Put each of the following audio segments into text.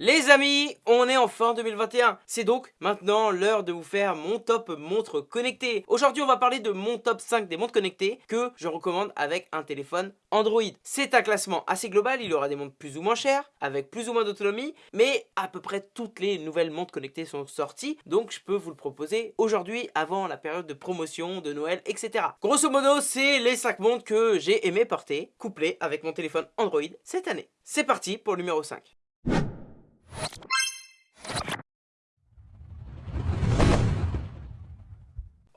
Les amis, on est en fin 2021. C'est donc maintenant l'heure de vous faire mon top montre connectée. Aujourd'hui, on va parler de mon top 5 des montres connectées que je recommande avec un téléphone Android. C'est un classement assez global, il y aura des montres plus ou moins chères, avec plus ou moins d'autonomie, mais à peu près toutes les nouvelles montres connectées sont sorties, donc je peux vous le proposer aujourd'hui avant la période de promotion, de Noël, etc. Grosso modo, c'est les 5 montres que j'ai aimé porter, couplées avec mon téléphone Android cette année. C'est parti pour le numéro 5.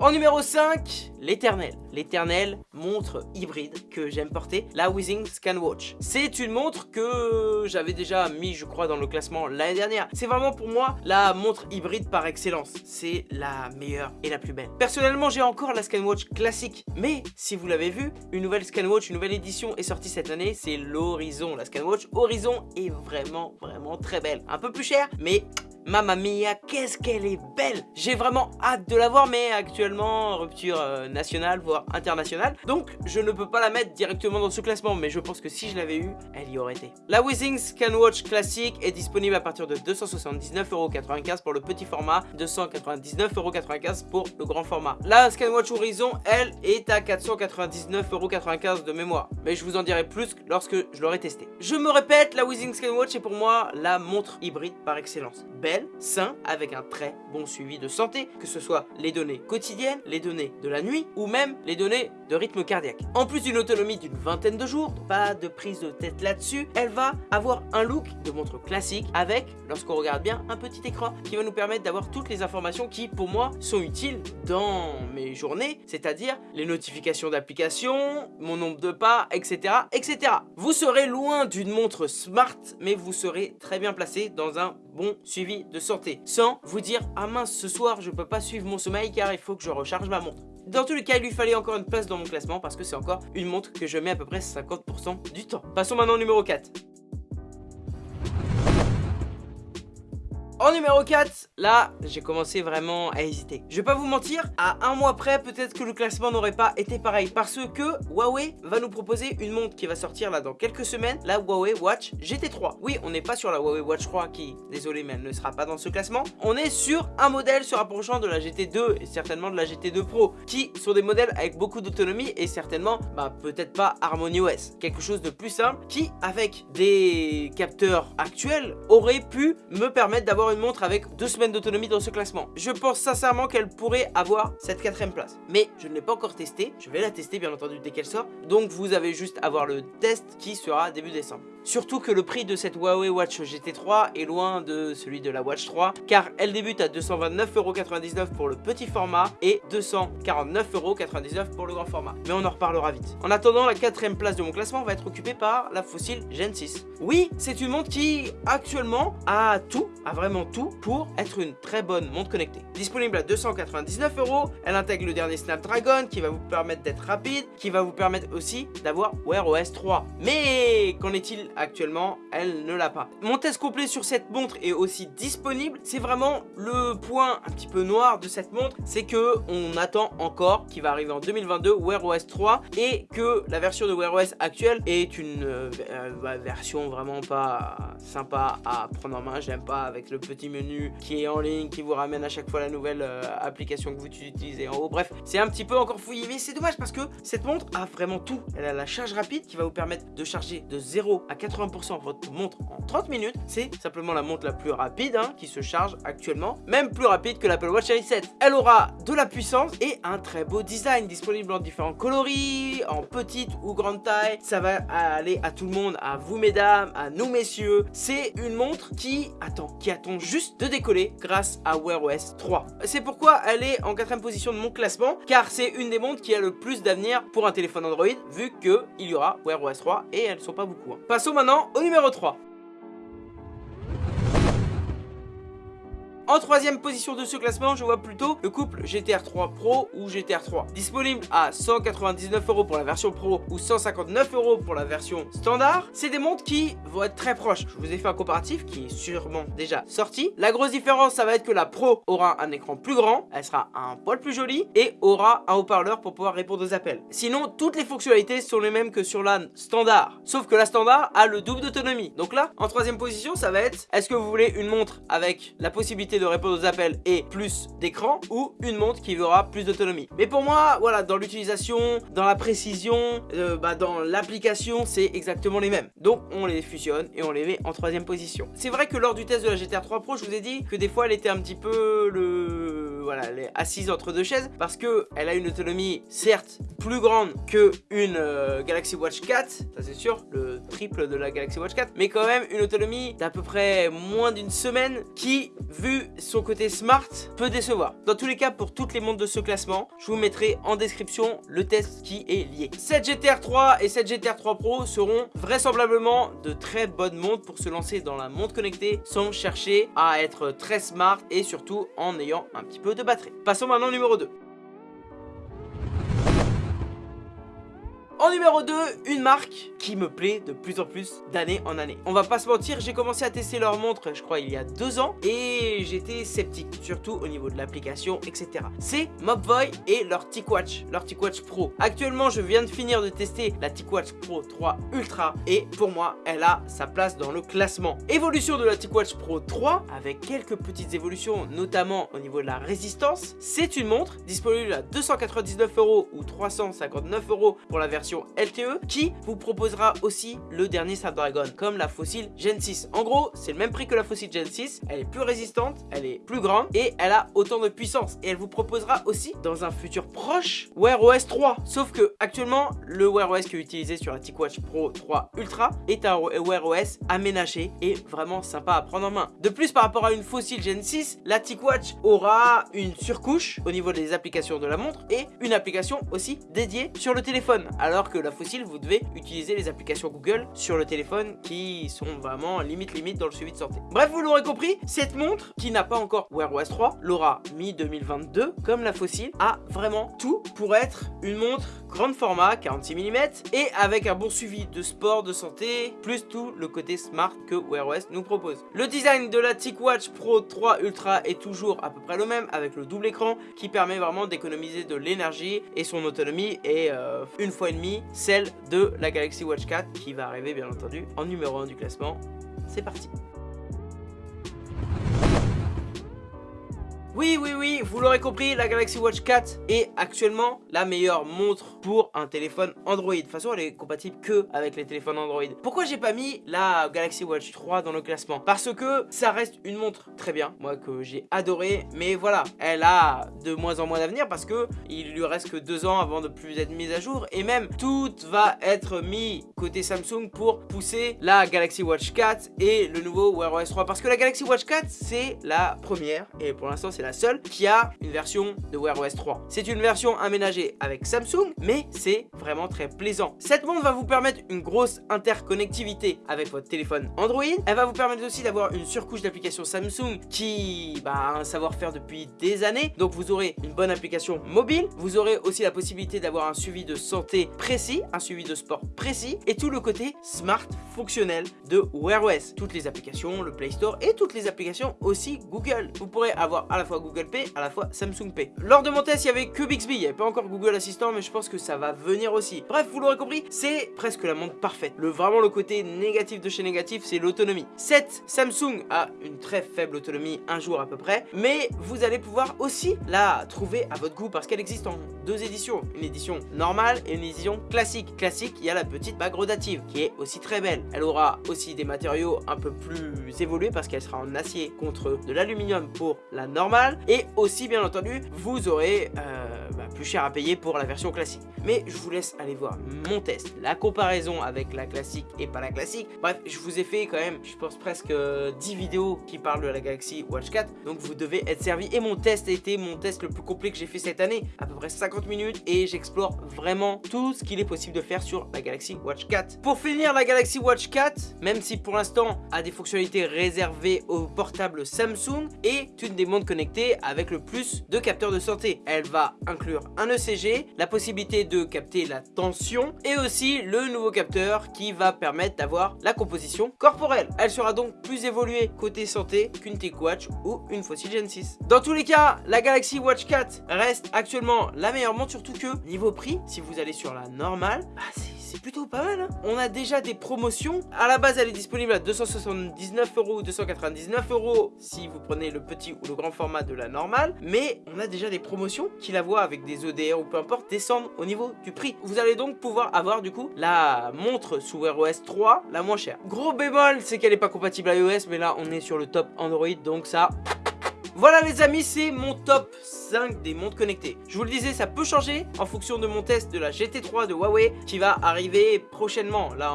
En numéro 5, l'éternel. L'éternel montre hybride que j'aime porter, la Weezing Scanwatch. C'est une montre que j'avais déjà mis, je crois, dans le classement l'année dernière. C'est vraiment pour moi la montre hybride par excellence. C'est la meilleure et la plus belle. Personnellement, j'ai encore la Scanwatch classique. Mais si vous l'avez vu, une nouvelle Scanwatch, une nouvelle édition est sortie cette année. C'est l'Horizon. La Scanwatch Horizon est vraiment, vraiment très belle. Un peu plus chère, mais Mamma mia, qu'est-ce qu'elle est belle J'ai vraiment hâte de la voir, mais actuellement, rupture euh, nationale, voire internationale. Donc, je ne peux pas la mettre directement dans ce classement, mais je pense que si je l'avais eu, elle y aurait été. La Weezing Scanwatch classique est disponible à partir de 279,95€ pour le petit format, 299,95€ pour le grand format. La Scanwatch Horizon, elle, est à 499,95€ de mémoire. Mais je vous en dirai plus lorsque je l'aurai testé. Je me répète, la Weezing Scanwatch est pour moi la montre hybride par excellence sain, avec un très bon suivi de santé, que ce soit les données quotidiennes, les données de la nuit ou même les données de rythme cardiaque. En plus d'une autonomie d'une vingtaine de jours, pas de prise de tête là-dessus, elle va avoir un look de montre classique avec, lorsqu'on regarde bien, un petit écran qui va nous permettre d'avoir toutes les informations qui, pour moi, sont utiles dans mes journées, c'est-à-dire les notifications d'applications, mon nombre de pas, etc., etc. Vous serez loin d'une montre smart, mais vous serez très bien placé dans un bon suivi de santé sans vous dire ah mince ce soir je peux pas suivre mon sommeil car il faut que je recharge ma montre dans tous les cas, il lui fallait encore une place dans mon classement parce que c'est encore une montre que je mets à peu près 50% du temps. Passons maintenant au numéro 4. En numéro 4, là, j'ai commencé vraiment à hésiter. Je vais pas vous mentir, à un mois près, peut-être que le classement n'aurait pas été pareil. Parce que Huawei va nous proposer une montre qui va sortir là dans quelques semaines, la Huawei Watch GT3. Oui, on n'est pas sur la Huawei Watch 3 qui, désolé, mais elle ne sera pas dans ce classement. On est sur un modèle se rapprochant de la GT2 et certainement de la GT2 Pro, qui sont des modèles avec beaucoup d'autonomie et certainement, bah peut-être pas Harmony OS. Quelque chose de plus simple qui, avec des capteurs actuels, aurait pu me permettre d'avoir une montre avec deux semaines d'autonomie dans ce classement. Je pense sincèrement qu'elle pourrait avoir cette quatrième place. Mais je ne l'ai pas encore testée. Je vais la tester bien entendu dès qu'elle sort. Donc vous avez juste à voir le test qui sera début décembre. Surtout que le prix de cette Huawei Watch GT3 est loin de celui de la Watch 3 car elle débute à 229,99€ pour le petit format et 249,99€ pour le grand format. Mais on en reparlera vite. En attendant, la quatrième place de mon classement va être occupée par la Fossil Gen 6. Oui, c'est une montre qui actuellement a tout, a vraiment tout pour être une très bonne montre connectée. Disponible à 299€, elle intègre le dernier Snapdragon qui va vous permettre d'être rapide, qui va vous permettre aussi d'avoir Wear OS 3. Mais qu'en est-il actuellement, elle ne l'a pas. Mon test complet sur cette montre est aussi disponible. C'est vraiment le point un petit peu noir de cette montre, c'est que on attend encore qui va arriver en 2022 Wear OS 3 et que la version de Wear OS actuelle est une euh, euh, version vraiment pas sympa à prendre en main. J'aime pas avec le petit menu qui est en ligne, qui vous ramène à chaque fois la nouvelle euh, application que vous utilisez en haut. Bref, c'est un petit peu encore fouillé, mais c'est dommage parce que cette montre a vraiment tout. Elle a la charge rapide qui va vous permettre de charger de 0 à 80% votre montre en 30 minutes. C'est simplement la montre la plus rapide hein, qui se charge actuellement, même plus rapide que l'Apple Watch Series 7. Elle aura de la puissance et un très beau design disponible en différents coloris, en petite ou grande taille. Ça va aller à tout le monde, à vous mesdames, à nous messieurs. C'est une montre qui attend, qui attend juste de décoller grâce à Wear OS 3. C'est pourquoi elle est en quatrième position de mon classement, car c'est une des montres qui a le plus d'avenir pour un téléphone Android, vu qu'il y aura Wear OS 3 et elles sont pas beaucoup. Hein. Passons maintenant au numéro 3. En troisième position de ce classement, je vois plutôt le couple GTR 3 Pro ou GTR 3. Disponible à 199 euros pour la version Pro ou 159 euros pour la version standard. C'est des montres qui vont être très proches. Je vous ai fait un comparatif qui est sûrement déjà sorti. La grosse différence, ça va être que la Pro aura un écran plus grand, elle sera un poil plus jolie et aura un haut-parleur pour pouvoir répondre aux appels. Sinon, toutes les fonctionnalités sont les mêmes que sur la standard. Sauf que la standard a le double d'autonomie. Donc là, en troisième position, ça va être est-ce que vous voulez une montre avec la possibilité de répondre aux appels et plus d'écran ou une montre qui aura plus d'autonomie. Mais pour moi, voilà, dans l'utilisation, dans la précision, euh, bah, dans l'application, c'est exactement les mêmes. Donc on les fusionne et on les met en troisième position. C'est vrai que lors du test de la GTR 3 Pro, je vous ai dit que des fois elle était un petit peu le voilà, elle est assise entre deux chaises parce que elle a une autonomie certes plus grande que une euh, Galaxy Watch 4, ça c'est sûr, le triple de la Galaxy Watch 4, mais quand même une autonomie d'à peu près moins d'une semaine qui, vu son côté smart, peut décevoir. Dans tous les cas, pour toutes les montres de ce classement, je vous mettrai en description le test qui est lié. Cette GTR 3 et cette GTR 3 Pro seront vraisemblablement de très bonnes montres pour se lancer dans la montre connectée sans chercher à être très smart et surtout en ayant un petit peu de batterie. Passons maintenant au numéro 2. En numéro 2, une marque qui me plaît de plus en plus d'année en année. On va pas se mentir, j'ai commencé à tester leur montre, je crois, il y a deux ans et j'étais sceptique, surtout au niveau de l'application, etc. C'est Mobvoi et leur TicWatch, leur TicWatch Pro. Actuellement, je viens de finir de tester la TicWatch Pro 3 Ultra et pour moi, elle a sa place dans le classement. Évolution de la TicWatch Pro 3 avec quelques petites évolutions, notamment au niveau de la résistance. C'est une montre disponible à 299 euros ou 359 euros pour la version LTE qui vous proposera aussi le dernier Snapdragon comme la Fossil Gen 6. En gros, c'est le même prix que la Fossil Gen 6, elle est plus résistante, elle est plus grande et elle a autant de puissance. Et elle vous proposera aussi dans un futur proche Wear OS 3. Sauf que actuellement, le Wear OS qui est utilisé sur la TicWatch Pro 3 Ultra est un Wear OS aménagé et vraiment sympa à prendre en main. De plus, par rapport à une Fossil Gen 6, la TicWatch aura une surcouche au niveau des applications de la montre et une application aussi dédiée sur le téléphone. Alors que la fossile, vous devez utiliser les applications Google sur le téléphone qui sont vraiment limite limite dans le suivi de santé. Bref, vous l'aurez compris, cette montre qui n'a pas encore Wear OS 3 l'aura mi-2022 comme la fossile a vraiment tout pour être une montre grande format 46 mm et avec un bon suivi de sport, de santé, plus tout le côté smart que Wear OS nous propose. Le design de la TicWatch Pro 3 Ultra est toujours à peu près le même avec le double écran qui permet vraiment d'économiser de l'énergie et son autonomie est euh, une fois et demie celle de la Galaxy Watch 4 qui va arriver bien entendu en numéro 1 du classement. C'est parti Oui, oui, oui, vous l'aurez compris, la Galaxy Watch 4 est actuellement la meilleure montre pour un téléphone Android. De toute façon, elle est compatible que avec les téléphones Android. Pourquoi j'ai pas mis la Galaxy Watch 3 dans le classement? Parce que ça reste une montre très bien, moi que j'ai adoré. Mais voilà, elle a de moins en moins d'avenir parce que il lui reste que deux ans avant de plus être mise à jour. Et même, tout va être mis côté Samsung pour pousser la Galaxy Watch 4 et le nouveau Wear OS 3. Parce que la Galaxy Watch 4, c'est la première. Et pour l'instant, c'est la seule qui a une version de Wear OS 3. C'est une version aménagée avec Samsung, mais c'est vraiment très plaisant. Cette montre va vous permettre une grosse interconnectivité avec votre téléphone Android. Elle va vous permettre aussi d'avoir une surcouche d'application Samsung qui bah, a un savoir-faire depuis des années. Donc vous aurez une bonne application mobile. Vous aurez aussi la possibilité d'avoir un suivi de santé précis, un suivi de sport précis et tout le côté smart fonctionnel de Wear OS. Toutes les applications, le Play Store et toutes les applications aussi Google. Vous pourrez avoir à la fois Google Pay, à la fois Samsung Pay. Lors de mon test, il y avait que Bixby, il n'y avait pas encore Google Assistant, mais je pense que ça va venir aussi. Bref, vous l'aurez compris, c'est presque la montre parfaite. Le, vraiment le côté négatif de chez négatif, c'est l'autonomie. Cette Samsung a une très faible autonomie, un jour à peu près, mais vous allez pouvoir aussi la trouver à votre goût parce qu'elle existe en deux éditions. Une édition normale et une édition classique. Classique, il y a la petite bague rotative qui est aussi très belle. Elle aura aussi des matériaux un peu plus évolués parce qu'elle sera en acier contre de l'aluminium pour la normale et aussi bien entendu vous aurez euh, plus cher à payer pour la version classique. Mais je vous laisse aller voir mon test, la comparaison avec la classique et pas la classique. Bref, je vous ai fait quand même, je pense presque 10 vidéos qui parlent de la Galaxy Watch 4, donc vous devez être servi. Et mon test a été mon test le plus complet que j'ai fait cette année, à peu près 50 minutes, et j'explore vraiment tout ce qu'il est possible de faire sur la Galaxy Watch 4. Pour finir, la Galaxy Watch 4, même si pour l'instant a des fonctionnalités réservées aux portables Samsung, est une des montres connectées avec le plus de capteurs de santé. Elle va inclure un ECG, la possibilité de capter la tension, et aussi le nouveau capteur qui va permettre d'avoir la composition corporelle. Elle sera donc plus évoluée côté santé qu'une TechWatch ou une Fossil Gen 6. Dans tous les cas, la Galaxy Watch 4 reste actuellement la meilleure montre, surtout que niveau prix, si vous allez sur la normale, bah plutôt pas mal. Hein. On a déjà des promotions. À la base, elle est disponible à 279 euros ou 299 euros si vous prenez le petit ou le grand format de la normale. Mais on a déjà des promotions qui la voient avec des EDR ou peu importe descendre au niveau du prix. Vous allez donc pouvoir avoir du coup la montre sous Wear OS 3 la moins chère. Gros bémol, c'est qu'elle n'est pas compatible à iOS, mais là on est sur le top Android, donc ça... Voilà les amis, c'est mon top 5 des montres connectées. Je vous le disais, ça peut changer en fonction de mon test de la GT3 de Huawei qui va arriver prochainement. Là,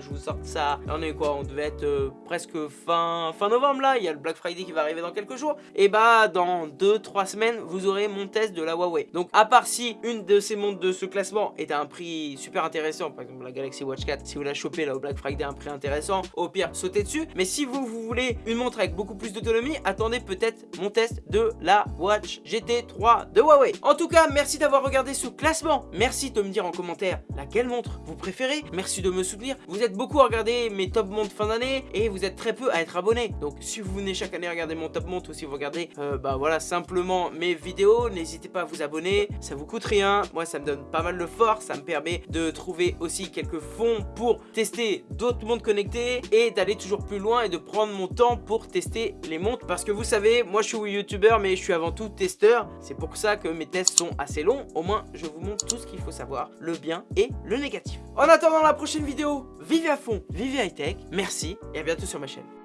je vous sors ça. On est quoi On devait être euh, presque fin, fin novembre là. Il y a le Black Friday qui va arriver dans quelques jours. Et bah, dans 2-3 semaines, vous aurez mon test de la Huawei. Donc, à part si une de ces montres de ce classement est à un prix super intéressant, par exemple la Galaxy Watch 4, si vous la chopez là au Black Friday à un prix intéressant, au pire, sautez dessus. Mais si vous, vous voulez une montre avec beaucoup plus d'autonomie, attendez peut-être mon test de la Watch GT 3 de Huawei. En tout cas, merci d'avoir regardé ce classement. Merci de me dire en commentaire laquelle montre vous préférez. Merci de me soutenir. Vous êtes beaucoup à regarder mes top montres fin d'année et vous êtes très peu à être abonné. Donc si vous venez chaque année regarder mon top montre ou si vous regardez euh, bah voilà simplement mes vidéos, n'hésitez pas à vous abonner. Ça vous coûte rien. Moi, ça me donne pas mal de force. Ça me permet de trouver aussi quelques fonds pour tester d'autres montres connectées et d'aller toujours plus loin et de prendre mon temps pour tester les montres. Parce que vous savez, moi je suis youtubeur mais je suis avant tout testeur c'est pour ça que mes tests sont assez longs. Au moins, je vous montre tout ce qu'il faut savoir, le bien et le négatif. En attendant la prochaine vidéo, vivez à fond, vivez high tech. Merci et à bientôt sur ma chaîne.